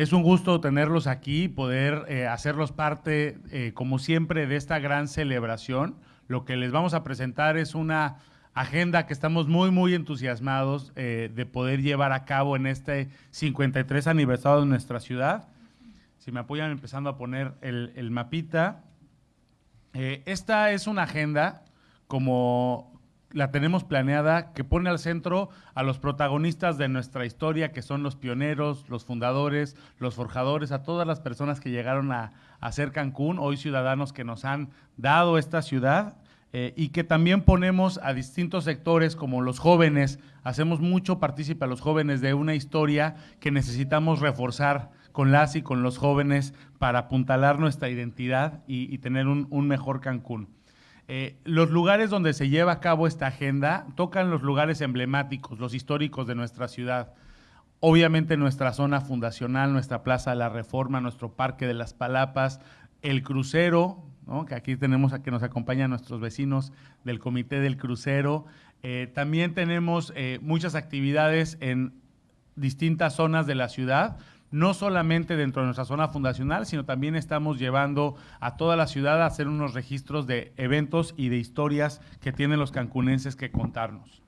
Es un gusto tenerlos aquí, poder eh, hacerlos parte, eh, como siempre, de esta gran celebración. Lo que les vamos a presentar es una agenda que estamos muy, muy entusiasmados eh, de poder llevar a cabo en este 53 aniversario de nuestra ciudad. Si me apoyan empezando a poner el, el mapita. esta es una agenda como la tenemos planeada, que pone al centro a los protagonistas de nuestra historia, que son los pioneros, los fundadores, los forjadores, a todas las personas que llegaron a, hacer Cancún, hoy ciudadanos que nos han dado esta ciudad. Eh, y que también ponemos a distintos sectores como los jóvenes, hacemos mucho partícipe a los jóvenes de una historia que necesitamos reforzar con las y con los jóvenes para apuntalar nuestra identidad y, tener un mejor Cancún. Eh, los lugares donde se lleva a cabo esta agenda tocan los lugares emblemáticos, los históricos de nuestra ciudad. Obviamente nuestra zona fundacional, nuestra Plaza de la Reforma, nuestro Parque de las Palapas, el crucero, que aquí tenemos a que nos acompañan nuestros vecinos del Comité del Crucero. Eh, también tenemos eh, muchas actividades en distintas zonas de la ciudad no solamente dentro de nuestra zona fundacional, sino también estamos llevando a toda la ciudad a hacer unos registros de eventos y de historias que tienen los cancunenses que contarnos.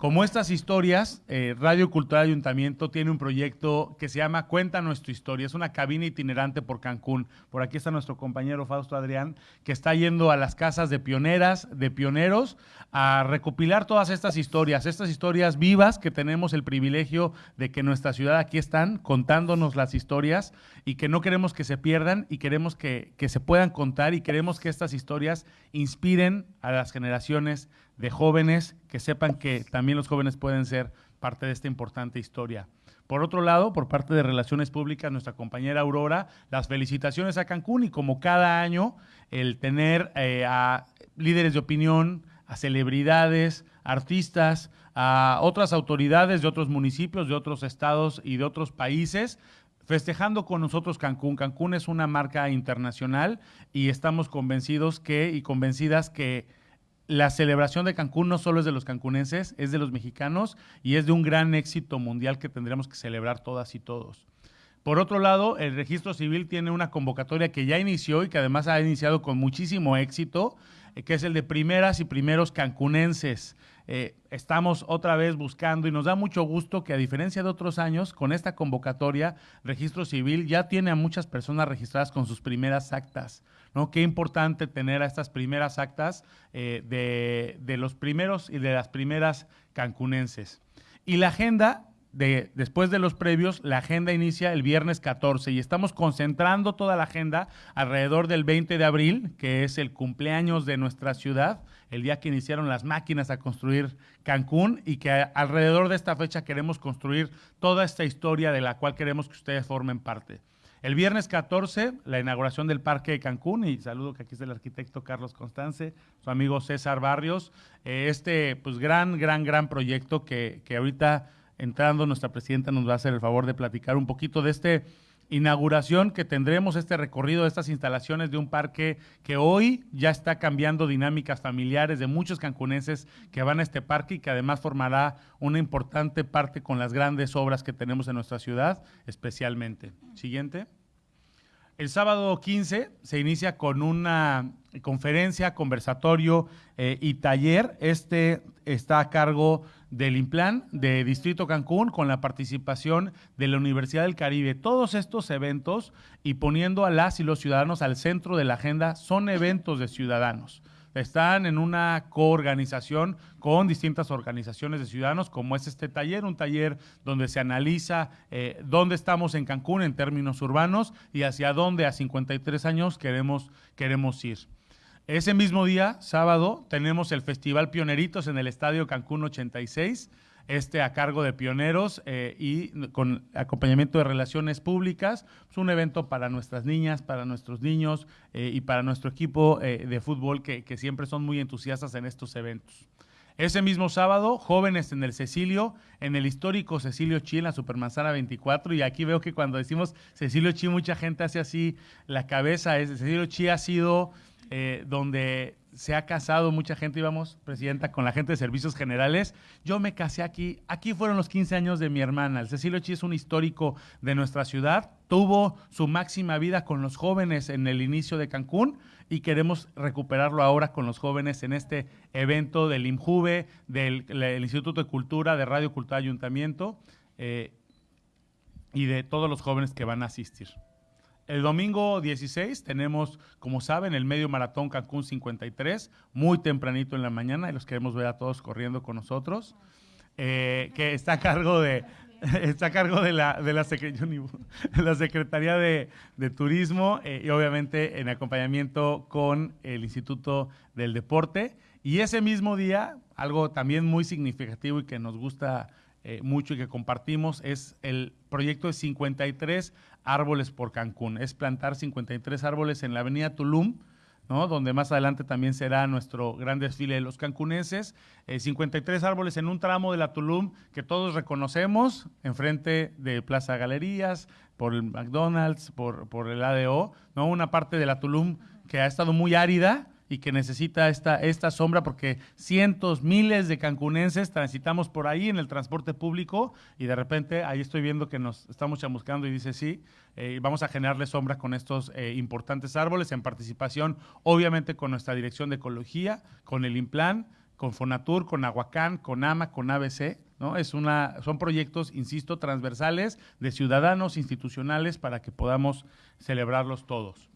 Como estas historias, eh, Radio Cultural Ayuntamiento tiene un proyecto que se llama Cuenta Nuestra Historia. Es una cabina itinerante por Cancún. Por aquí está nuestro compañero Fausto Adrián, que está yendo a las casas de pioneras, de pioneros, a recopilar todas estas historias, estas historias vivas que tenemos el privilegio de que nuestra ciudad aquí están contándonos las historias y que no queremos que se pierdan y queremos que, que se puedan contar y queremos que estas historias inspiren a las generaciones de jóvenes que sepan que también los jóvenes pueden ser parte de esta importante historia. Por otro lado, por parte de Relaciones Públicas, nuestra compañera Aurora, las felicitaciones a Cancún y como cada año, el tener eh, a líderes de opinión, a celebridades, artistas, a otras autoridades de otros municipios, de otros estados y de otros países, festejando con nosotros Cancún. Cancún es una marca internacional y estamos convencidos que y convencidas que la celebración de Cancún no solo es de los cancunenses, es de los mexicanos y es de un gran éxito mundial que tendremos que celebrar todas y todos. Por otro lado, el registro civil tiene una convocatoria que ya inició y que además ha iniciado con muchísimo éxito, eh, que es el de primeras y primeros cancunenses. Eh, estamos otra vez buscando y nos da mucho gusto que a diferencia de otros años, con esta convocatoria, Registro Civil ya tiene a muchas personas registradas con sus primeras actas. ¿No? Qué importante tener a estas primeras actas eh, de, de los primeros y de las primeras cancunenses. Y la agenda de, después de los previos, la agenda inicia el viernes 14 y estamos concentrando toda la agenda alrededor del 20 de abril, que es el cumpleaños de nuestra ciudad, el día que iniciaron las máquinas a construir Cancún y que alrededor de esta fecha queremos construir toda esta historia de la cual queremos que ustedes formen parte. El viernes 14, la inauguración del Parque de Cancún, y saludo que aquí está el arquitecto Carlos Constance, su amigo César Barrios, eh, este pues gran, gran, gran proyecto que, que ahorita entrando, nuestra presidenta nos va a hacer el favor de platicar un poquito de esta inauguración que tendremos, este recorrido de estas instalaciones de un parque que hoy ya está cambiando dinámicas familiares de muchos cancunenses que van a este parque y que además formará una importante parte con las grandes obras que tenemos en nuestra ciudad, especialmente. Siguiente. El sábado 15 se inicia con una conferencia, conversatorio eh, y taller. Este está a cargo del Implan de Distrito Cancún con la participación de la Universidad del Caribe. Todos estos eventos y poniendo a las y los ciudadanos al centro de la agenda son eventos de ciudadanos están en una coorganización con distintas organizaciones de ciudadanos, como es este taller, un taller donde se analiza eh, dónde estamos en Cancún en términos urbanos y hacia dónde a 53 años queremos, queremos ir. Ese mismo día, sábado, tenemos el Festival Pioneritos en el Estadio Cancún 86 este a cargo de pioneros eh, y con acompañamiento de relaciones públicas. Es un evento para nuestras niñas, para nuestros niños eh, y para nuestro equipo eh, de fútbol que, siempre son muy entusiastas en estos eventos. Ese mismo sábado, jóvenes en el Cecilio, en el histórico Cecilio Chi, en la Supermanzana 24, y aquí veo que cuando decimos Cecilio Chi, mucha gente hace así la cabeza. Cecilio Chi ha sido eh, donde se ha casado mucha gente, íbamos, presidenta, con la gente de servicios generales. Yo me casé aquí. Aquí fueron los 15 años de mi hermana. El Cecilio Chi es un histórico de nuestra ciudad. Tuvo su máxima vida con los jóvenes en el inicio de Cancún y queremos recuperarlo ahora con los jóvenes en este evento del IMJUVE, del, Instituto de Cultura, de Radio Cultura Ayuntamiento eh, y de todos los jóvenes que van a asistir. El domingo 16 tenemos, como saben, el medio maratón Cancún 53, muy tempranito en la mañana, y los queremos ver a todos corriendo con nosotros, eh, que está a cargo de, está a cargo de la, de la, Secretaría de, Turismo eh, y obviamente en acompañamiento con el Instituto del Deporte. Y ese mismo día, algo también muy significativo y que nos gusta eh, mucho y que compartimos es el proyecto de 53 árboles por Cancún. Es plantar 53 árboles en la avenida Tulum, ¿no? donde más adelante también será nuestro gran desfile de los cancunenses. 53 eh, árboles en un tramo de la Tulum que todos reconocemos, enfrente de Plaza Galerías, por el McDonald's, por, por el ADO, ¿no? una parte de la Tulum que ha estado muy árida, y que necesita esta, esta sombra porque cientos, miles de cancunenses transitamos por ahí en el transporte público y de repente ahí estoy viendo que nos estamos chamuscando y dice sí, eh, vamos a generarle sombra con estos eh, importantes árboles en participación obviamente con nuestra Dirección de Ecología, con el Implan, con Fonatur, con Aguacán, con AMA, con ABC, ¿no? Es una, son proyectos, insisto, transversales de ciudadanos institucionales para que podamos celebrarlos todos.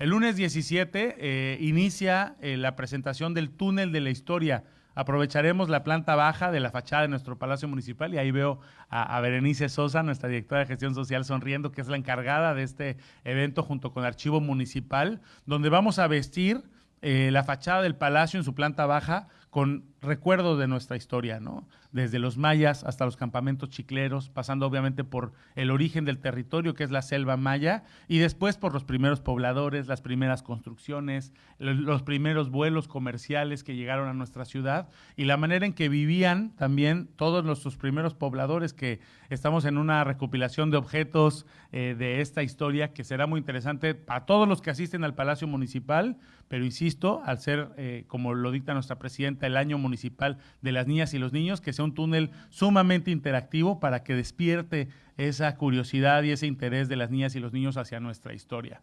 El lunes 17 eh, inicia eh, la presentación del túnel de la historia. Aprovecharemos la planta baja de la fachada de nuestro Palacio Municipal y ahí veo a, Berenice Sosa, nuestra directora de gestión social, sonriendo, que es la encargada de este evento junto con el Archivo Municipal, donde vamos a vestir eh, la fachada del palacio en su planta baja con recuerdos de nuestra historia, ¿no? Desde los mayas hasta los campamentos chicleros, pasando obviamente por el origen del territorio, que es la selva maya, y después por los primeros pobladores, las primeras construcciones, los primeros vuelos comerciales que llegaron a nuestra ciudad, y la manera en que vivían también todos nuestros primeros pobladores, que estamos en una recopilación de objetos eh, de esta historia que será muy interesante para todos los que asisten al Palacio Municipal, pero insisto, al ser, eh, como lo dicta nuestra presidenta, el año municipal de las niñas y los niños, que sea un túnel sumamente interactivo para que despierte esa curiosidad y ese interés de las niñas y los niños hacia nuestra historia.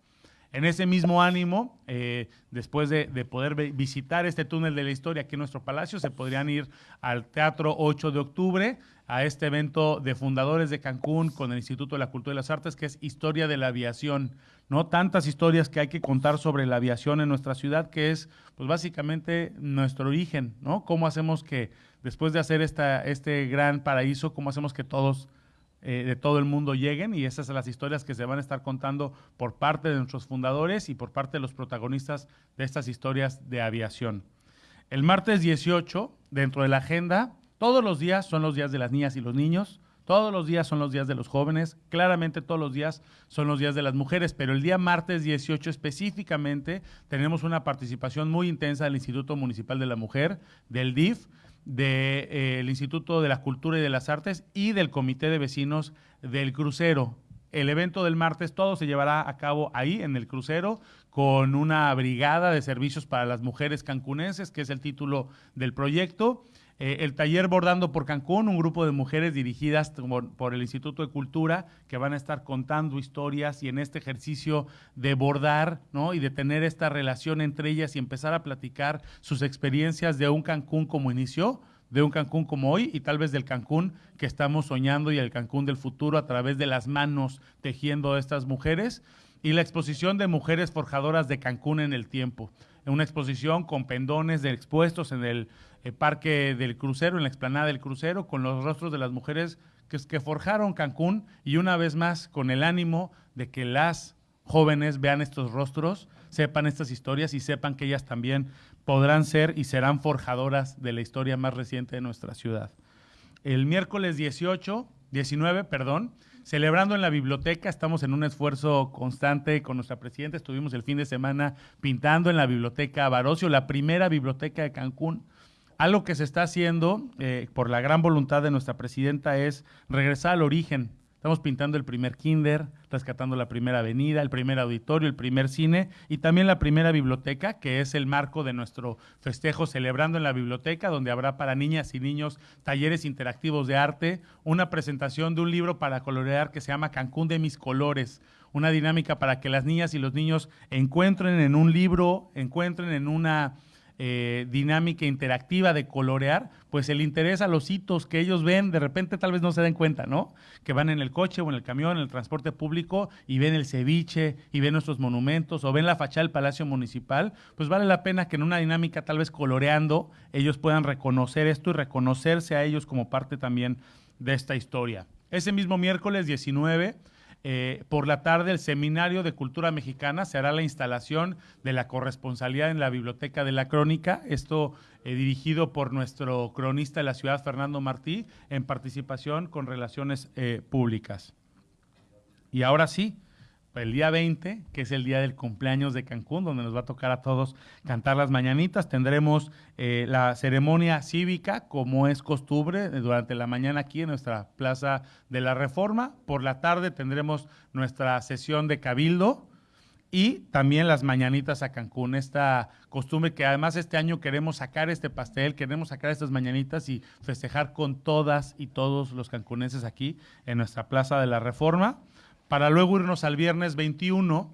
En ese mismo ánimo, eh, después de, poder visitar este túnel de la historia aquí en nuestro palacio, se podrían ir al Teatro 8 de octubre, a este evento de fundadores de Cancún con el Instituto de la Cultura y las Artes, que es Historia de la Aviación. ¿No? Tantas historias que hay que contar sobre la aviación en nuestra ciudad, que es pues básicamente nuestro origen, ¿no? Cómo hacemos que, después de hacer esta, este gran paraíso, cómo hacemos que todos eh, de todo el mundo lleguen y esas son las historias que se van a estar contando por parte de nuestros fundadores y por parte de los protagonistas de estas historias de aviación. El martes 18, dentro de la agenda, todos los días son los días de las niñas y los niños, todos los días son los días de los jóvenes, claramente todos los días son los días de las mujeres, pero el día martes 18 específicamente tenemos una participación muy intensa del Instituto Municipal de la Mujer, del DIF, del eh, Instituto de la Cultura y de las Artes y del Comité de Vecinos del Crucero. El evento del martes todo se llevará a cabo ahí en el crucero con una brigada de servicios para las mujeres cancunenses, que es el título del proyecto. Eh, el taller Bordando por Cancún, un grupo de mujeres dirigidas por, el Instituto de Cultura que van a estar contando historias y en este ejercicio de bordar ¿no? y de tener esta relación entre ellas y empezar a platicar sus experiencias de un Cancún como inició, de un Cancún como hoy y tal vez del Cancún que estamos soñando y el Cancún del futuro a través de las manos tejiendo a estas mujeres y la exposición de mujeres forjadoras de Cancún en el tiempo. Una exposición con pendones expuestos en el Parque del Crucero, en la explanada del Crucero, con los rostros de las mujeres que, que forjaron Cancún y una vez más con el ánimo de que las jóvenes vean estos rostros, sepan estas historias y sepan que ellas también podrán ser y serán forjadoras de la historia más reciente de nuestra ciudad. El miércoles 18, 19, perdón, celebrando en la biblioteca. Estamos en un esfuerzo constante con nuestra presidenta. Estuvimos el fin de semana pintando en la biblioteca Barocio, la primera biblioteca de Cancún. Algo que se está haciendo eh, por la gran voluntad de nuestra presidenta es regresar al origen, Estamos pintando el primer kinder, rescatando la primera avenida, el primer auditorio, el primer cine y también la primera biblioteca, que es el marco de nuestro festejo celebrando en la biblioteca, donde habrá para niñas y niños talleres interactivos de arte, una presentación de un libro para colorear que se llama Cancún de mis colores, una dinámica para que las niñas y los niños encuentren en un libro, encuentren en una eh, dinámica interactiva de colorear, pues el interés a los hitos que ellos ven, de repente tal vez no se den cuenta, ¿no? Que van en el coche o en el camión, en el transporte público y ven el ceviche y ven nuestros monumentos o ven la fachada del Palacio Municipal, pues vale la pena que en una dinámica tal vez coloreando ellos puedan reconocer esto y reconocerse a ellos como parte también de esta historia. Ese mismo miércoles 19 eh, por la tarde, el Seminario de Cultura Mexicana se hará la instalación de la corresponsalidad en la Biblioteca de la Crónica. Esto eh, dirigido por nuestro cronista de la ciudad, Fernando Martí, en participación con Relaciones eh, Públicas. Y ahora sí, el día 20, que es el día del cumpleaños de Cancún, donde nos va a tocar a todos cantar las mañanitas. Tendremos eh, la ceremonia cívica, como es costumbre, eh, durante la mañana aquí en nuestra Plaza de la Reforma. Por la tarde tendremos nuestra sesión de cabildo y también las mañanitas a Cancún. Esta costumbre que además este año queremos sacar este pastel, queremos sacar estas mañanitas y festejar con todas y todos los cancunenses aquí en nuestra Plaza de la Reforma para luego irnos al viernes 21,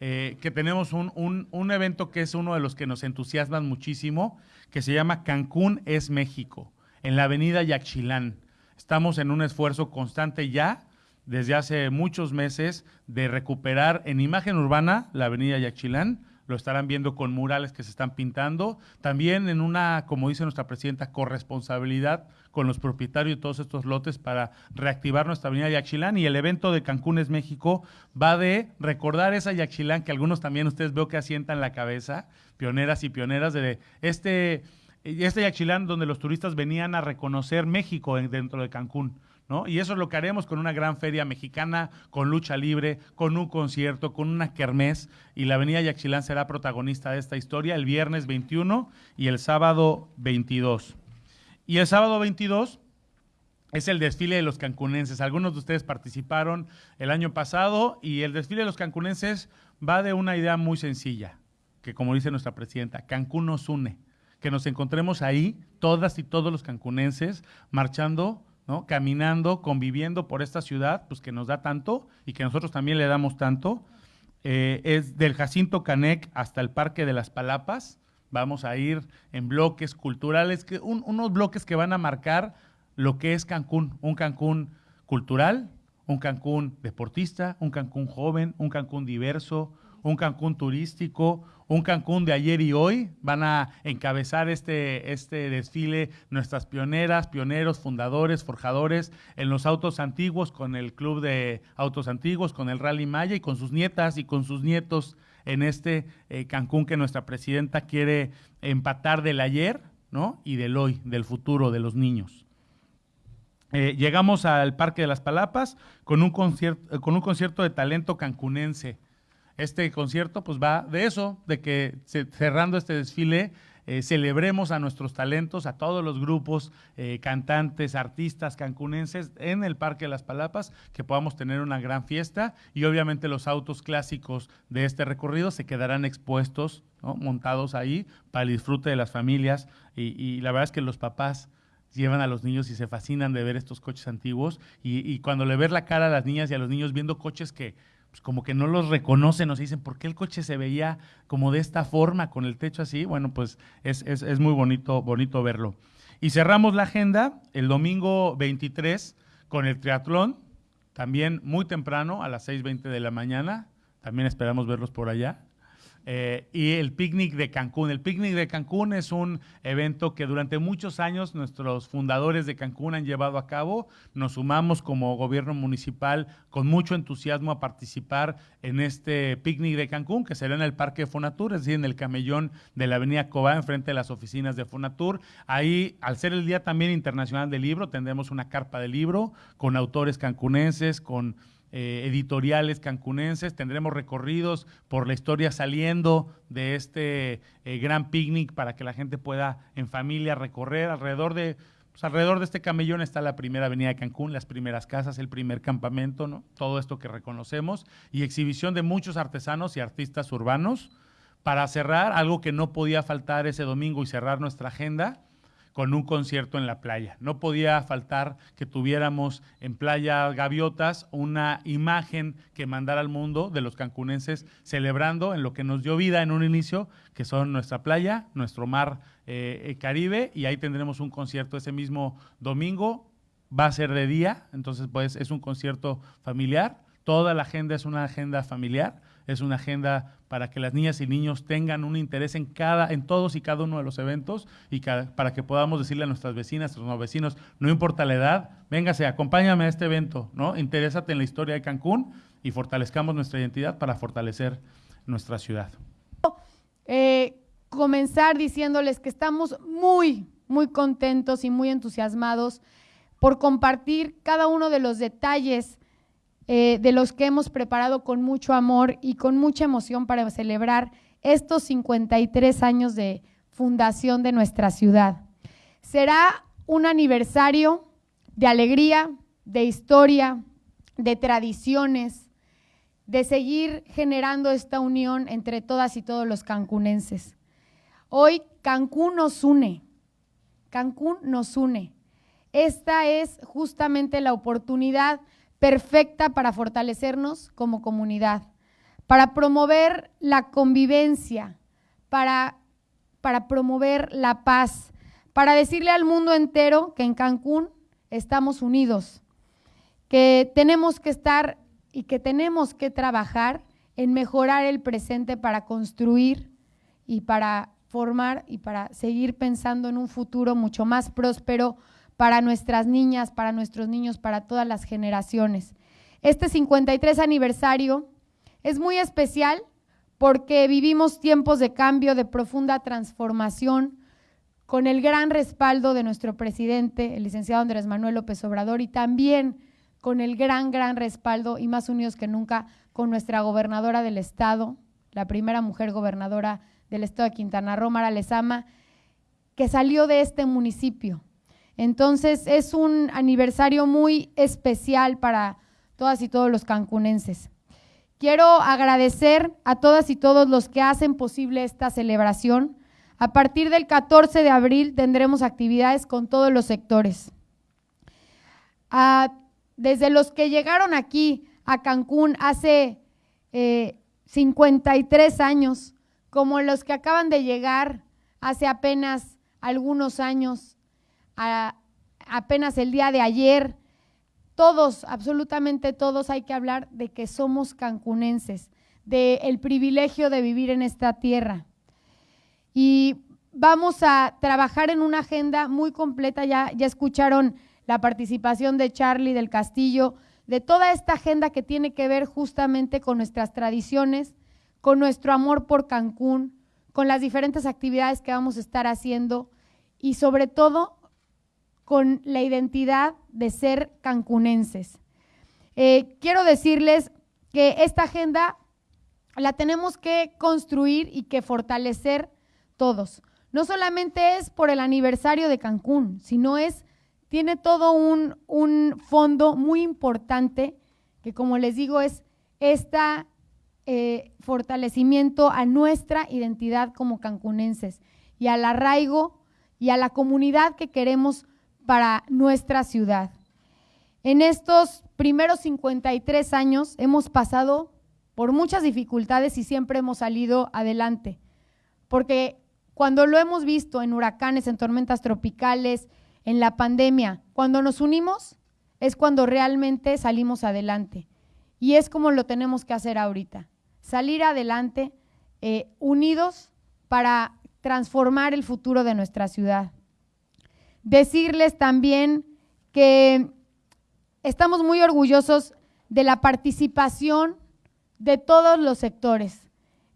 eh, que tenemos un, evento que es uno de los que nos entusiasman muchísimo, que se llama Cancún es México, en la avenida Yaxchilán. Estamos en un esfuerzo constante ya, desde hace muchos meses, de recuperar en imagen urbana la avenida Yaxchilán, lo estarán viendo con murales que se están pintando, también en una, como dice nuestra presidenta, corresponsabilidad con los propietarios de todos estos lotes para reactivar nuestra avenida Yaxchilán y el evento de Cancún es México va de recordar esa Yaxchilán que algunos también ustedes veo que asientan la cabeza, pioneras y pioneras de este, este Yaxchilán donde los turistas venían a reconocer México dentro de Cancún. Y eso es lo que haremos con una gran feria mexicana, con lucha libre, con un concierto, con una kermés. Y la Avenida Yaxchilán será protagonista de esta historia el viernes 21 y el sábado 22. Y el sábado 22 es el desfile de los cancunenses. Algunos de ustedes participaron el año pasado y el desfile de los cancunenses va de una idea muy sencilla, que como dice nuestra presidenta, Cancún nos une. Que nos encontremos ahí, todas y todos los cancunenses, marchando Caminando, conviviendo por esta ciudad, pues que nos da tanto y que nosotros también le damos tanto. Eh, es del Jacinto Canec hasta el Parque de las Palapas. Vamos a ir en bloques culturales, que unos bloques que van a marcar lo que es Cancún, un Cancún cultural, un Cancún deportista, un Cancún joven, un Cancún diverso, un Cancún turístico, un Cancún de ayer y hoy. Van a encabezar este, este desfile nuestras pioneras, pioneros, fundadores, forjadores en los autos antiguos, con el Club de Autos Antiguos, con el Rally Maya y con sus nietas y con sus nietos en este eh, Cancún que nuestra presidenta quiere empatar del ayer ¿no? y del hoy, del futuro de los niños. Eh, llegamos al Parque de las Palapas con un, concierto, con un concierto de talento cancunense este concierto pues va de eso, de que cerrando este desfile eh, celebremos a nuestros talentos, a todos los grupos, eh, cantantes, artistas cancunenses en el Parque de las Palapas, que podamos tener una gran fiesta. Y obviamente los autos clásicos de este recorrido se quedarán expuestos, montados ahí para el disfrute de las familias. Y, la verdad es que los papás llevan a los niños y se fascinan de ver estos coches antiguos. Y, y cuando le ves la cara a las niñas y a los niños viendo coches que pues, como que no los reconocen, nos dicen, ¿por qué el coche se veía como de esta forma, con el techo así? Bueno, pues es, es, muy bonito, bonito verlo. Y cerramos la agenda el domingo 23 con el triatlón, también muy temprano, a las 6.20 de la mañana. También esperamos verlos por allá. Eh, y el picnic de Cancún. El picnic de Cancún es un evento que durante muchos años nuestros fundadores de Cancún han llevado a cabo. Nos sumamos como gobierno municipal con mucho entusiasmo a participar en este picnic de Cancún, que será en el Parque Fonatur, es decir, en el camellón de la Avenida Cobá, enfrente de las oficinas de Fonatur. Ahí, al ser el Día también Internacional del Libro, tendremos una carpa de libro con autores cancunenses, con eh, editoriales cancunenses, tendremos recorridos por la historia saliendo de este eh, gran picnic para que la gente pueda en familia recorrer alrededor de pues alrededor de este camellón está la primera avenida de Cancún, las primeras casas, el primer campamento. Todo esto que reconocemos y exhibición de muchos artesanos y artistas urbanos para cerrar algo que no podía faltar ese domingo y cerrar nuestra agenda con un concierto en la playa. No podía faltar que tuviéramos en Playa Gaviotas una imagen que mandara al mundo de los cancunenses celebrando en lo que nos dio vida en un inicio, que son nuestra playa, nuestro mar eh, Caribe, y ahí tendremos un concierto ese mismo domingo. Va a ser de día, entonces pues es un concierto familiar. Toda la agenda es una agenda familiar es una agenda para que las niñas y niños tengan un interés en cada, en todos y cada uno de los eventos y para que podamos decirle a nuestras vecinas, a nuestros vecinos, no importa la edad, véngase, acompáñame a este evento, ¿no? Interésate en la historia de Cancún y fortalezcamos nuestra identidad para fortalecer nuestra ciudad. Eh, comenzar diciéndoles que estamos muy, muy contentos y muy entusiasmados por compartir cada uno de los detalles eh, de los que hemos preparado con mucho amor y con mucha emoción para celebrar estos 53 años de fundación de nuestra ciudad. Será un aniversario de alegría, de historia, de tradiciones, de seguir generando esta unión entre todas y todos los cancunenses. Hoy Cancún nos une, Cancún nos une. Esta es justamente la oportunidad perfecta para fortalecernos como comunidad, para promover la convivencia, para, para promover la paz, para decirle al mundo entero que en Cancún estamos unidos, que tenemos que estar y que tenemos que trabajar en mejorar el presente para construir y para formar y para seguir pensando en un futuro mucho más próspero, para nuestras niñas, para nuestros niños, para todas las generaciones. Este 53 aniversario es muy especial porque vivimos tiempos de cambio, de profunda transformación, con el gran respaldo de nuestro presidente, el licenciado Andrés Manuel López Obrador, y también con el gran, gran respaldo y más unidos que nunca con nuestra gobernadora del estado, la primera mujer gobernadora del estado de Quintana Roo, Mara Lezama, que salió de este municipio entonces es un aniversario muy especial para todas y todos los cancunenses. Quiero agradecer a todas y todos los que hacen posible esta celebración. A partir del 14 de abril tendremos actividades con todos los sectores. desde los que llegaron aquí a Cancún hace 53 eh, años, como los que acaban de llegar hace apenas algunos años, apenas el día de ayer, todos, absolutamente todos, hay que hablar de que somos cancunenses, del el privilegio de vivir en esta tierra. Y vamos a trabajar en una agenda muy completa, ya, ya escucharon la participación de Charlie del Castillo, de toda esta agenda que tiene que ver justamente con nuestras tradiciones, con nuestro amor por Cancún, con las diferentes actividades que vamos a estar haciendo y sobre todo con la identidad de ser cancunenses. Eh, quiero decirles que esta agenda la tenemos que construir y que fortalecer todos. No solamente es por el aniversario de Cancún, sino es, tiene todo un, un fondo muy importante que como les digo es este fortalecimiento a nuestra identidad como cancunenses y al arraigo y a la comunidad que queremos para nuestra ciudad. En estos primeros 53 años hemos pasado por muchas dificultades y siempre hemos salido adelante, porque cuando lo hemos visto en huracanes, en tormentas tropicales, en la pandemia, cuando nos unimos es cuando realmente salimos adelante. Y es como lo tenemos que hacer ahorita, salir adelante eh, unidos para transformar el futuro de nuestra ciudad. Decirles también que estamos muy orgullosos de la participación de todos los sectores.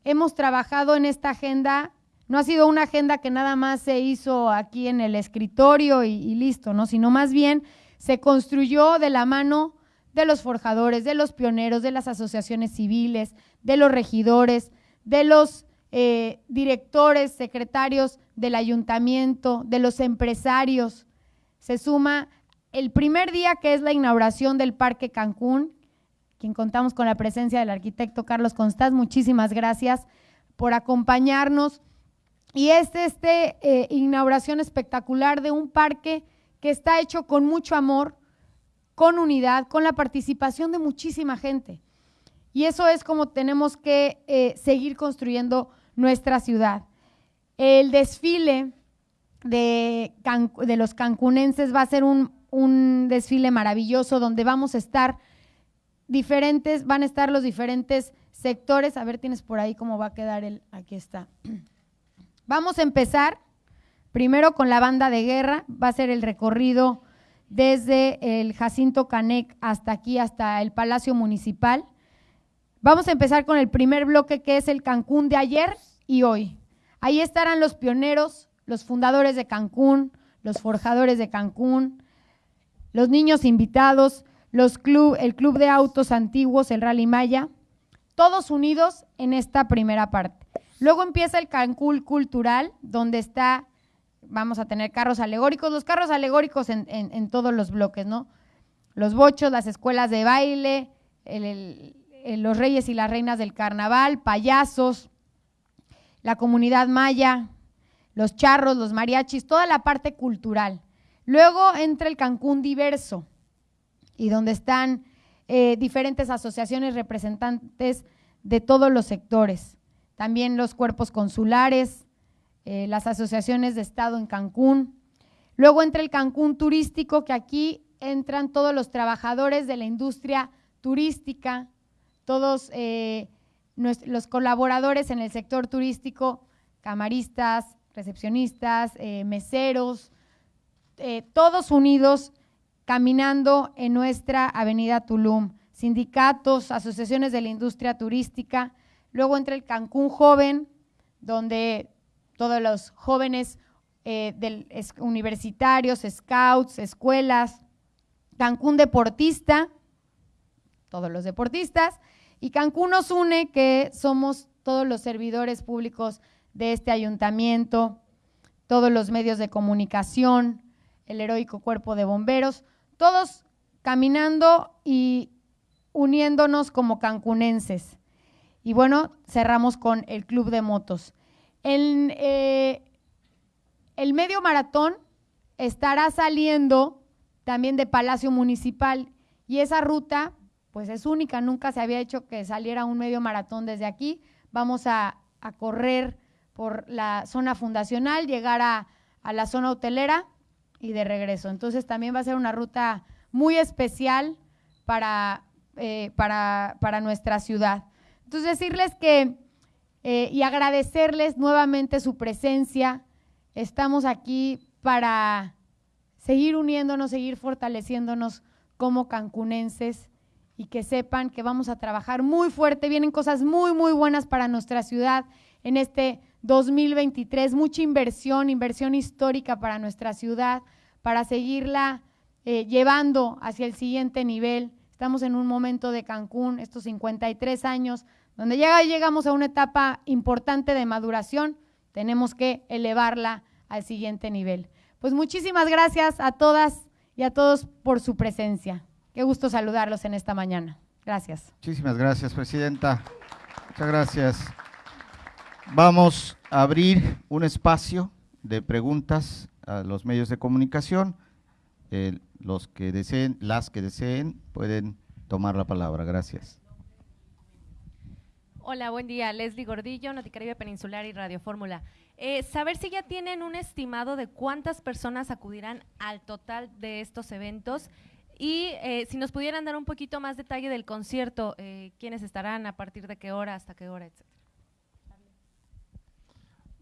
Hemos trabajado en esta agenda, no ha sido una agenda que nada más se hizo aquí en el escritorio y, listo, ¿no? sino más bien se construyó de la mano de los forjadores, de los pioneros, de las asociaciones civiles, de los regidores, de los eh, directores, secretarios del ayuntamiento, de los empresarios. se suma el primer día que es la inauguración del Parque Cancún, quien contamos con la presencia del arquitecto Carlos Constaz. Muchísimas gracias por acompañarnos. Y es esta eh, inauguración espectacular de un parque que está hecho con mucho amor, con unidad, con la participación de muchísima gente. Y eso es como tenemos que eh, seguir construyendo nuestra ciudad. El desfile de, de, los cancunenses va a ser un, un desfile maravilloso donde vamos a estar diferentes, van a estar los diferentes sectores. A ver, tienes por ahí cómo va a quedar el, aquí está. Vamos a empezar primero con la banda de guerra, va a ser el recorrido desde el Jacinto Canec hasta aquí, hasta el Palacio Municipal. Vamos a empezar con el primer bloque que es el Cancún de ayer y hoy. Ahí estarán los pioneros, los fundadores de Cancún, los forjadores de Cancún, los niños invitados, los club, el Club de Autos Antiguos, el Rally Maya, todos unidos en esta primera parte. Luego empieza el Cancún Cultural, donde está, vamos a tener carros alegóricos, los carros alegóricos en, todos los bloques, ¿no? Los bochos, las escuelas de baile, los reyes y las reinas del carnaval, payasos, la comunidad maya, los charros, los mariachis, toda la parte cultural. Luego entra el Cancún diverso, y donde están eh, diferentes asociaciones representantes de todos los sectores también los cuerpos consulares, eh, las asociaciones de Estado en Cancún. Luego entra el Cancún turístico, que aquí entran todos los trabajadores de la industria turística, todos eh, los colaboradores en el sector turístico, camaristas, recepcionistas, eh, meseros, todos unidos caminando en nuestra avenida Tulum, sindicatos, asociaciones de la industria turística, Luego entra el Cancún Joven, donde todos los jóvenes eh, universitarios, scouts, escuelas, Cancún Deportista, todos los deportistas, y Cancún nos une, que somos todos los servidores públicos de este ayuntamiento, todos los medios de comunicación, el heroico cuerpo de bomberos, todos caminando y uniéndonos como cancunenses. Y bueno, cerramos con el Club de Motos. El, eh, medio maratón estará saliendo también de Palacio Municipal y esa ruta pues es única, nunca se había hecho que saliera un medio maratón desde aquí. Vamos a, correr por la zona fundacional, llegar a, la zona hotelera y de regreso. Entonces también va a ser una ruta muy especial para, eh, para, para nuestra ciudad. Entonces decirles que eh, y agradecerles nuevamente su presencia. Estamos aquí para seguir uniéndonos, seguir fortaleciéndonos como cancunenses y que sepan que vamos a trabajar muy fuerte. Vienen cosas muy, muy buenas para nuestra ciudad en este 2023. Mucha inversión, inversión histórica para nuestra ciudad, para seguirla eh, llevando hacia el siguiente nivel. Estamos en un momento de Cancún, estos 53 años donde ya llegamos a una etapa importante de maduración, tenemos que elevarla al siguiente nivel. Pues muchísimas gracias a todas y a todos por su presencia. Qué gusto saludarlos en esta mañana. Gracias. Muchísimas gracias, Presidenta. Muchas gracias. Vamos a abrir un espacio de preguntas a los medios de comunicación. Eh, los que deseen, las que deseen, pueden tomar la palabra. Gracias. Hola, buen día. Leslie Gordillo, Noticaribe Peninsular y Radio Fórmula. Eh, saber si ya tienen un estimado de cuántas personas acudirán al total de estos eventos y eh, si nos pudieran dar un poquito más detalle del concierto, eh, quiénes estarán, a partir de qué hora, hasta qué hora, etcétera.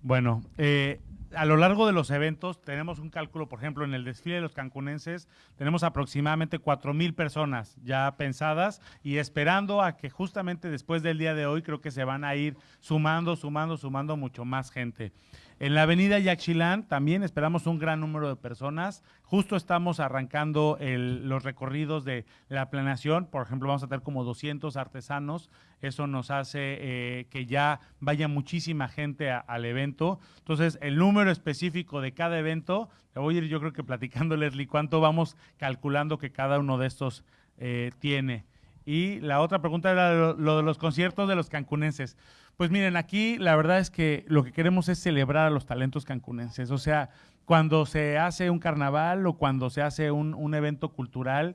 Bueno, eh, a lo largo de los eventos tenemos un cálculo, por ejemplo, en el desfile de los cancunenses tenemos aproximadamente cuatro mil personas ya pensadas y esperando a que justamente después del día de hoy creo que se van a ir sumando, sumando, sumando mucho más gente. En la avenida Yaxchilán también esperamos un gran número de personas. Justo estamos arrancando los recorridos de la planeación. Por ejemplo, vamos a tener como 200 artesanos. Eso nos hace eh, que ya vaya muchísima gente al evento. Entonces, el número número específico de cada evento, te voy a ir yo creo que platicando, Leslie, cuánto vamos calculando que cada uno de estos eh, tiene. Y la otra pregunta era lo, de los conciertos de los cancunenses. Pues miren, aquí la verdad es que lo que queremos es celebrar a los talentos cancunenses. O sea, cuando se hace un carnaval o cuando se hace un evento cultural,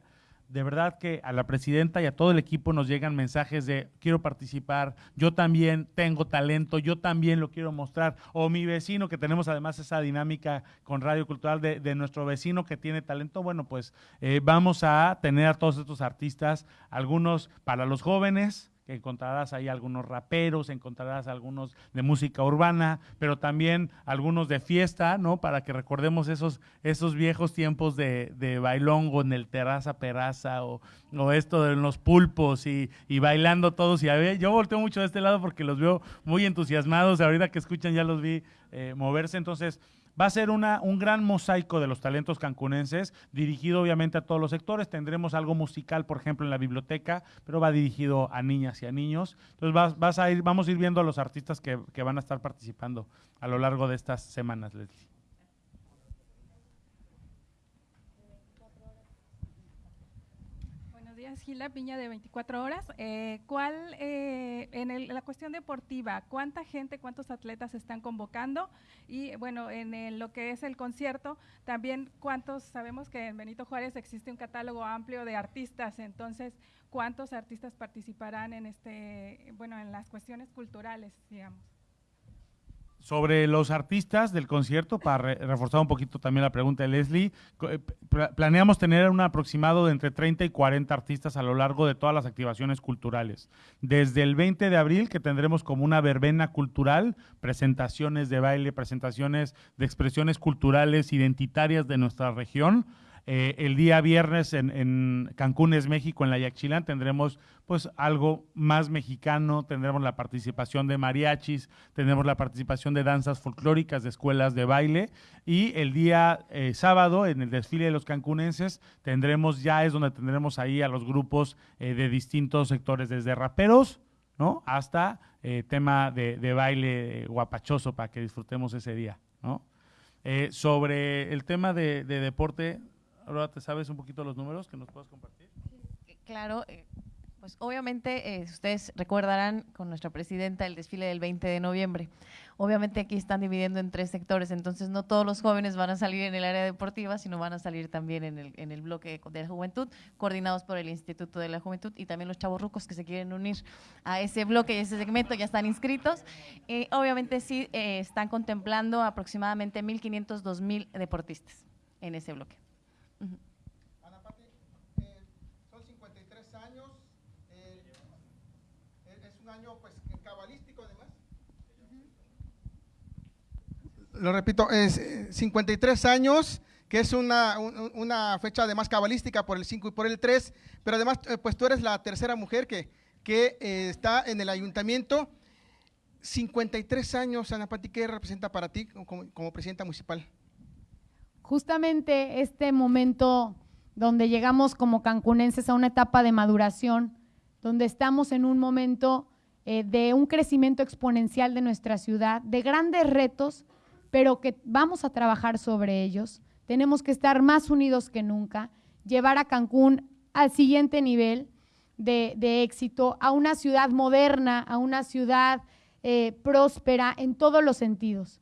de verdad que a la presidenta y a todo el equipo nos llegan mensajes de quiero participar, yo también tengo talento, yo también lo quiero mostrar, o mi vecino, que tenemos además esa dinámica con Radio Cultural de, de nuestro vecino que tiene talento, bueno, pues eh, vamos a tener a todos estos artistas, algunos para los jóvenes, encontrarás ahí algunos raperos, encontrarás algunos de música urbana, pero también algunos de fiesta, ¿no? Para que recordemos esos, esos viejos tiempos de, de bailongo en el terraza peraza o, o, esto de los pulpos y, y bailando todos. Y a ver, yo volteo mucho de este lado porque los veo muy entusiasmados, ahorita que escuchan ya los vi eh, moverse, entonces Va a ser una, un gran mosaico de los talentos cancunenses, dirigido obviamente a todos los sectores. Tendremos algo musical, por ejemplo, en la biblioteca, pero va dirigido a niñas y a niños. Entonces vas, vas a ir, vamos a ir viendo a los artistas que, que van a estar participando a lo largo de estas semanas, Leslie. Gila Piña de 24 horas. Eh, ¿Cuál, eh, en el, la cuestión deportiva, cuánta gente, cuántos atletas están convocando? Y bueno, en el, lo que es el concierto, también cuántos, sabemos que en Benito Juárez existe un catálogo amplio de artistas, entonces, ¿cuántos artistas participarán en este, bueno, en las cuestiones culturales, digamos? Sobre los artistas del concierto, para re reforzar un poquito también la pregunta de Leslie, eh, planeamos tener un aproximado de entre 30 y 40 artistas a lo largo de todas las activaciones culturales. Desde el 20 de abril, que tendremos como una verbena cultural, presentaciones de baile, presentaciones de expresiones culturales identitarias de nuestra región, eh, el día viernes en, en, Cancún es México, en la Yaxchilán, tendremos pues algo más mexicano, tendremos la participación de mariachis, tendremos la participación de danzas folclóricas, de escuelas de baile y el día eh, sábado en el desfile de los cancunenses tendremos ya es donde tendremos ahí a los grupos eh, de distintos sectores, desde raperos, ¿no? Hasta eh, tema de, de baile guapachoso para que disfrutemos ese día, ¿no? sobre el tema de, de deporte, Ahora, ¿te sabes un poquito los números que nos puedas compartir? Claro, eh, pues obviamente eh, ustedes recordarán con nuestra presidenta el desfile del 20 de noviembre. Obviamente aquí están dividiendo en tres sectores, entonces no todos los jóvenes van a salir en el área deportiva, sino van a salir también en el, bloque de la juventud, coordinados por el Instituto de la Juventud y también los chavos rucos que se quieren unir a ese bloque y ese segmento ya están inscritos. Eh, obviamente sí están contemplando aproximadamente 1.500, 2.000 deportistas en ese bloque. Uh -huh. Ana Pati, eh, son 53 años, eh, es un año pues cabalístico además. Uh -huh. Lo repito, es 53 años, que es una, un, una fecha además cabalística por el 5 y por el 3, pero además eh, pues tú eres la tercera mujer que, que eh, está en el ayuntamiento. 53 años, Ana Pati, ¿qué representa para ti como, como presidenta municipal? Justamente este momento donde llegamos como cancunenses a una etapa de maduración, donde estamos en un momento eh, de un crecimiento exponencial de nuestra ciudad, de grandes retos, pero que vamos a trabajar sobre ellos. Tenemos que estar más unidos que nunca, llevar a Cancún al siguiente nivel de, éxito, a una ciudad moderna, a una ciudad eh, próspera en todos los sentidos.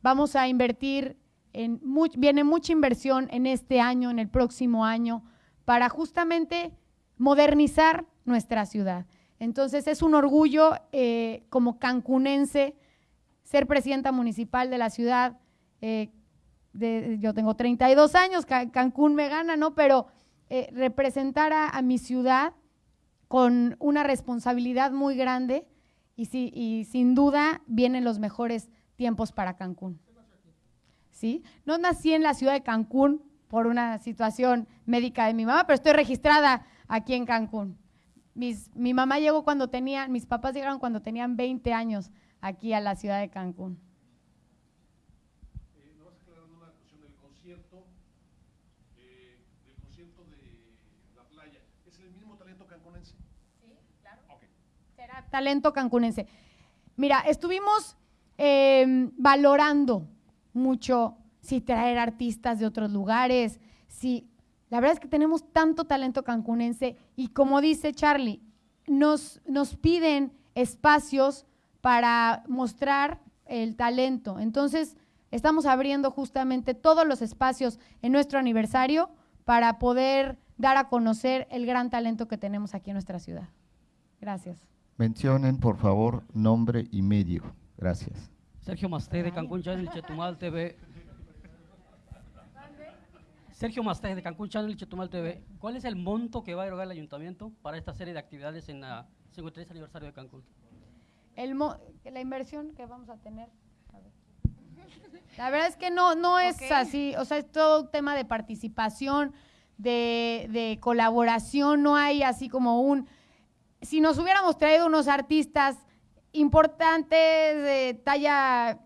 Vamos a invertir en viene mucha inversión en este año, en el próximo año, para justamente modernizar nuestra ciudad. Entonces es un orgullo eh, como cancunense ser presidenta municipal de la ciudad. Eh, de, yo tengo 32 años, Cancún me gana, ¿no? Pero eh, representar a, a, mi ciudad con una responsabilidad muy grande y, si, y sin duda vienen los mejores tiempos para Cancún. ¿Sí? No nací en la ciudad de Cancún por una situación médica de mi mamá, pero estoy registrada aquí en Cancún. Mis, mi mamá llegó cuando tenía, mis papás llegaron cuando tenían 20 años aquí a la ciudad de Cancún. Eh, ¿No vas a aclarar una cuestión del concierto, eh, del concierto de la playa? ¿Es el mismo talento cancunense? Sí, claro. Okay. Será talento cancunense. Mira, estuvimos eh, valorando mucho si traer artistas de otros lugares, si la verdad es que tenemos tanto talento cancunense y como dice Charlie, nos, nos piden espacios para mostrar el talento. Entonces, estamos abriendo justamente todos los espacios en nuestro aniversario para poder dar a conocer el gran talento que tenemos aquí en nuestra ciudad. Gracias. Mencionen, por favor, nombre y medio. Gracias. Sergio Masté de Cancún Channel Chetumal TV. Sergio Masté de Cancún Channel Chetumal TV. ¿Cuál es el monto que va a erogar el ayuntamiento para esta serie de actividades en la 53 aniversario de Cancún? El la inversión que vamos a tener. La verdad es que no, no es así, o sea, es todo un tema de participación, de, de colaboración, no hay así como un si nos hubiéramos traído unos artistas importantes talla,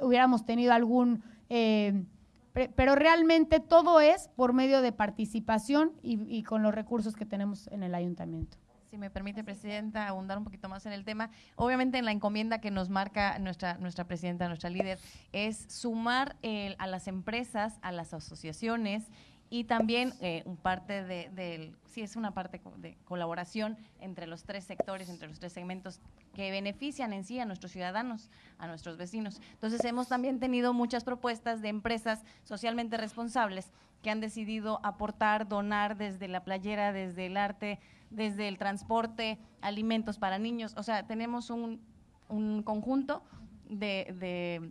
hubiéramos tenido algún, eh, pero realmente todo es por medio de participación y, con los recursos que tenemos en el ayuntamiento. Si me permite, Presidenta, abundar un poquito más en el tema. Obviamente, en la encomienda que nos marca nuestra, nuestra Presidenta, nuestra líder, es sumar a las empresas, a las asociaciones y también eh, un parte de, sí es una parte de colaboración entre los tres sectores, entre los tres segmentos que benefician en sí a nuestros ciudadanos, a nuestros vecinos. Entonces hemos también tenido muchas propuestas de empresas socialmente responsables que han decidido aportar, donar desde la playera, desde el arte, desde el transporte, alimentos para niños. O sea, tenemos un, un conjunto de, de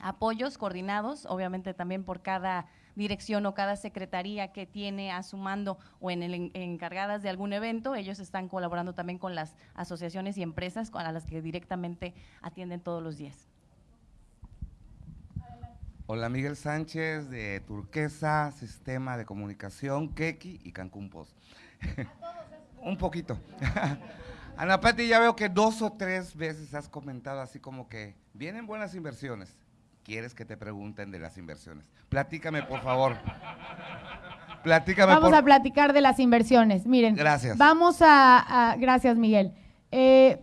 apoyos coordinados, obviamente también por cada dirección o cada secretaría que tiene a su mando o en el encargadas de algún evento, ellos están colaborando también con las asociaciones y empresas a las que directamente atienden todos los días. Hola, Miguel Sánchez de Turquesa, Sistema de Comunicación, Keki y Cancún Post. Un poquito. Ana Pati, ya veo que dos o tres veces has comentado así como que vienen buenas inversiones quieres que te pregunten de las inversiones. Platícame, por favor. Platícame. Vamos a platicar de las inversiones. Miren. Gracias. Vamos a, gracias, Miguel. Eh,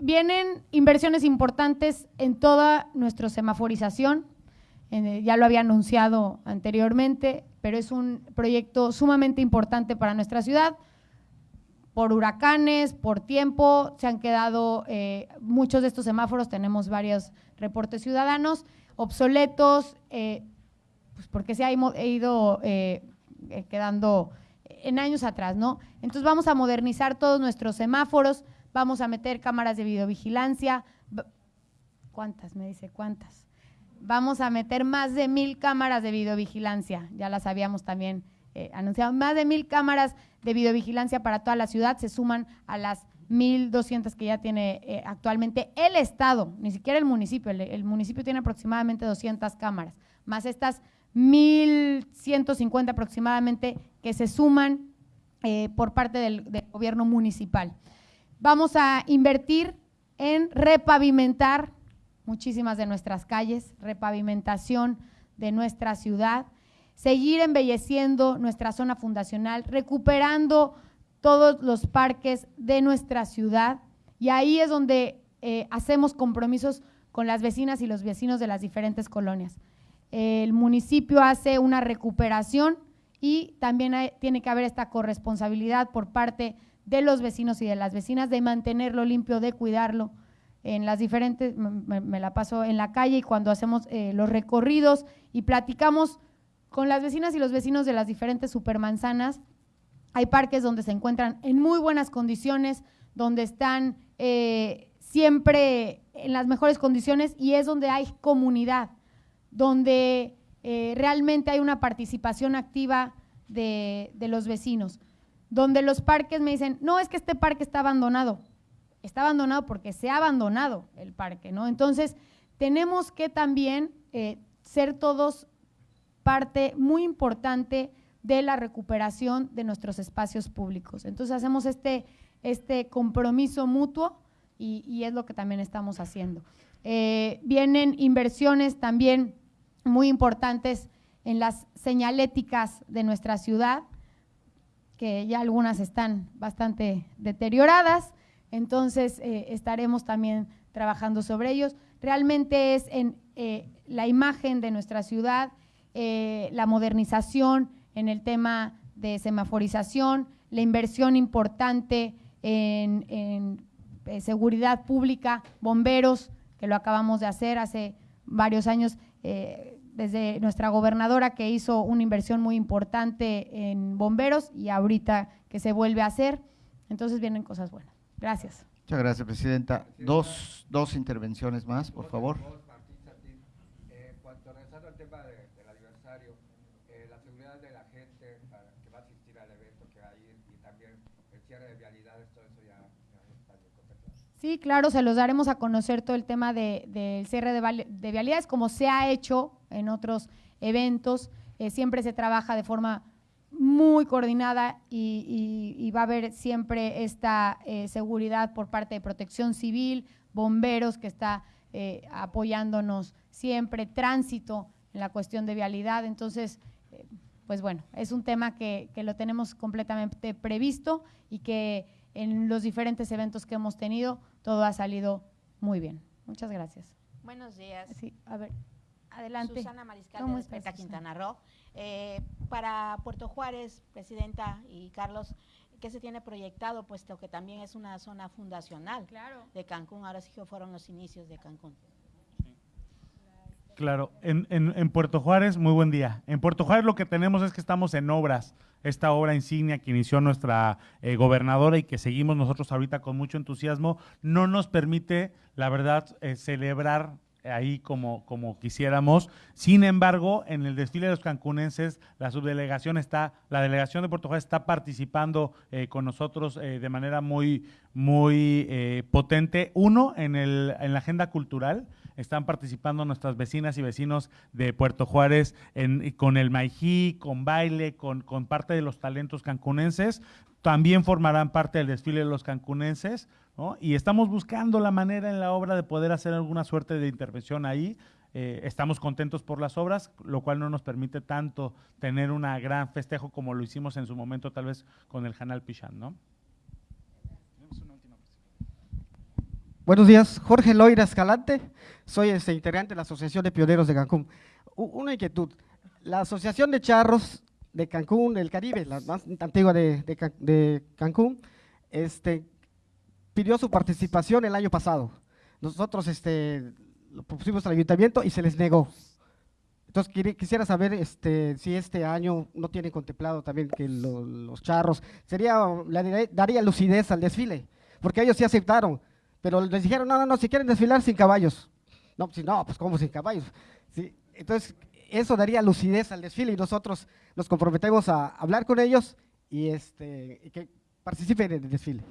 vienen inversiones importantes en toda nuestra semaforización. ya lo había anunciado anteriormente, pero es un proyecto sumamente importante para nuestra ciudad. Por huracanes, por tiempo, se han quedado eh, muchos de estos semáforos, tenemos varios reportes ciudadanos obsoletos, eh, pues porque se ha ido eh, eh, quedando en años atrás, ¿no? Entonces vamos a modernizar todos nuestros semáforos, vamos a meter cámaras de videovigilancia. ¿Cuántas? Me dice, ¿cuántas? Vamos a meter más de mil cámaras de videovigilancia, ya las habíamos también anunciado, más de mil cámaras de videovigilancia para toda la ciudad, se suman a las 1.200 que ya tiene eh, actualmente el Estado, ni siquiera el municipio. El, municipio tiene aproximadamente 200 cámaras, más estas 1.150 aproximadamente que se suman eh, por parte del, del gobierno municipal. Vamos a invertir en repavimentar muchísimas de nuestras calles, repavimentación de nuestra ciudad, seguir embelleciendo nuestra zona fundacional, recuperando todos los parques de nuestra ciudad y ahí es donde eh, hacemos compromisos con las vecinas y los vecinos de las diferentes colonias. El municipio hace una recuperación y también tiene que haber esta corresponsabilidad por parte de los vecinos y de las vecinas de mantenerlo limpio, de cuidarlo. En las diferentes, me, la paso en la calle y cuando hacemos eh, los recorridos y platicamos con las vecinas y los vecinos de las diferentes supermanzanas, hay parques donde se encuentran en muy buenas condiciones, donde están eh, siempre en las mejores condiciones y es donde hay comunidad, donde eh, realmente hay una participación activa de, los vecinos, donde los parques me dicen, no, es que este parque está abandonado. Está abandonado porque se ha abandonado el parque, ¿no? Entonces, tenemos que también eh, ser todos parte muy importante de la recuperación de nuestros espacios públicos. Entonces hacemos este, este compromiso mutuo y, es lo que también estamos haciendo. Eh, vienen inversiones también muy importantes en las señaléticas de nuestra ciudad, que ya algunas están bastante deterioradas, entonces eh, estaremos también trabajando sobre ellos. Realmente es en eh, la imagen de nuestra ciudad, la modernización en el tema de semaforización, la inversión importante en, eh, seguridad pública, bomberos, que lo acabamos de hacer hace varios años, eh, desde nuestra gobernadora que hizo una inversión muy importante en bomberos y ahorita que se vuelve a hacer. Entonces vienen cosas buenas. Gracias. Muchas gracias, Presidenta. Dos, dos intervenciones más, por favor. Eh, cuanto regresando al tema de, del aniversario, eh, la seguridad de la gente para, que va a asistir al evento que va a ir y también el cierre de vialidades, todo eso ya, ya está bien contemplado. Sí, claro, se los daremos a conocer todo el tema del de, cierre de, vialidades, como se ha hecho en otros eventos. Eh, siempre se trabaja de forma muy coordinada y va a haber siempre esta eh, seguridad por parte de Protección Civil, bomberos que está eh, apoyándonos siempre, tránsito en la cuestión de vialidad. Entonces, eh, pues bueno, es un tema que, que lo tenemos completamente previsto y que en los diferentes eventos que hemos tenido todo ha salido muy bien. Muchas gracias. Buenos días. Sí, a ver, adelante. Susana Mariscal ¿Cómo de? Quintana Roo. Eh, para Puerto Juárez, Presidenta y Carlos, ¿qué se tiene proyectado? Puesto que también es una zona fundacional de Cancún. Ahora sí que fueron los inicios de Cancún. Claro, en, en- Puerto Juárez, muy buen día. En Puerto Juárez lo que tenemos es que estamos en obras. Esta obra insignia que inició nuestra eh, gobernadora y que seguimos nosotros ahorita con mucho entusiasmo, no nos permite, la verdad, eh, celebrar ahí como, como quisiéramos. Sin embargo, en el desfile de los cancunenses, la subdelegación está, la delegación de Puerto Juárez está participando eh, con nosotros eh, de manera muy, muy potente. Uno, en, el, en la agenda cultural, están participando nuestras vecinas y vecinos de Puerto Juárez en- con el Maijí, con baile, con, parte de los talentos cancunenses. También formarán parte del desfile de los cancunenses, ¿no? Y estamos buscando la manera en la obra de poder hacer alguna suerte de intervención ahí. Eh, estamos contentos por las obras, lo cual no nos permite tanto tener una gran festejo como lo hicimos en su momento, tal vez con el Canal Pichán, ¿no? Buenos días, Jorge Loira Escalante, soy este, integrante de la Asociación de Pioneros de Cancún. Una inquietud, la Asociación de Charros de Cancún, del Caribe, la más antigua de, de de Cancún, este, pidió su participación el año pasado. Nosotros este, lo pusimos al ayuntamiento y se les negó. Entonces quisiera saber este, si este año no tienen contemplado también que lo- los charros, sería, daría lucidez al desfile, porque ellos sí aceptaron, pero les dijeron, no, no, no, si quieren desfilar sin caballos. No, si no, pues ¿cómo sin caballos? Sí, entonces eso daría lucidez al desfile y nosotros nos comprometemos a hablar con ellos y, este, y que participen en el desfile.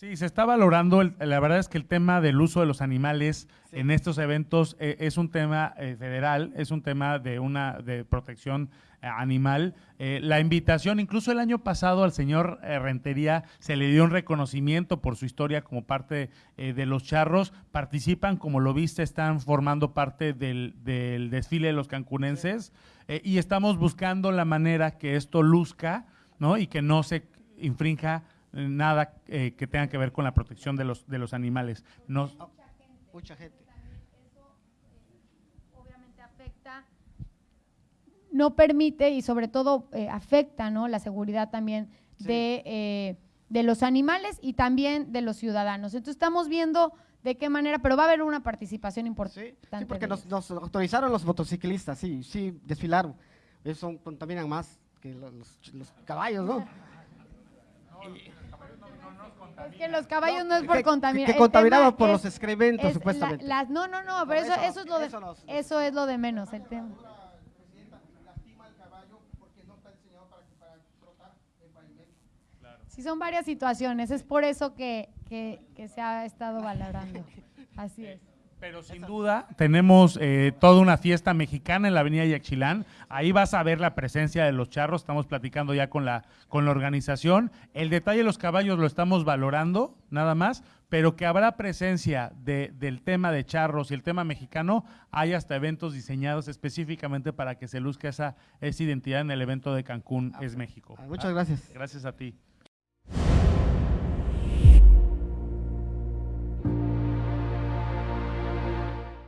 Sí, se está valorando. el- la verdad es que el tema del uso de los animales en estos eventos eh, es un tema eh, federal, es un tema de una de protección eh, animal. Eh, la invitación, incluso el año pasado al señor Rentería se le dio un reconocimiento por su historia como parte eh, de los charros. Participan, como lo viste, están formando parte del, del desfile de los cancunenses y estamos buscando la manera que esto luzca, ¿no? Y que no se infrinja nada eh, que tenga que ver con la protección de los, de los animales. No, Mucha gente. obviamente afecta, no permite y sobre todo eh, afecta ¿no? la seguridad también de, eh, de los animales y también de los ciudadanos. Entonces estamos viendo de qué manera, pero va a haber una participación importante. Sí, porque nos, nos autorizaron los motociclistas, sí, sí, desfilaron. Eso contaminan más que los, los- los caballos, ¿no? Es que los caballos no es por Que- contaminar. que contaminaban tema por es- los excrementos, es la- supuestamente. las- no, no, no, pero eso, eso- eso es lo de, eso nos- eso es lo de menos el tema. Sí, son varias situaciones, es por eso que, que, que se ha estado valorando. Así es. Pero sin duda tenemos eh, toda una fiesta mexicana en la avenida Yaxchilán. Ahí vas a ver la presencia de los charros. Estamos platicando ya con la, con la organización. El detalle de los caballos lo estamos valorando, nada más, pero que habrá presencia de- del tema de charros y el tema mexicano. Hay hasta eventos diseñados específicamente para que se luzca esa, esa identidad en el evento de Cancún, es México. muchas gracias. Gracias a ti.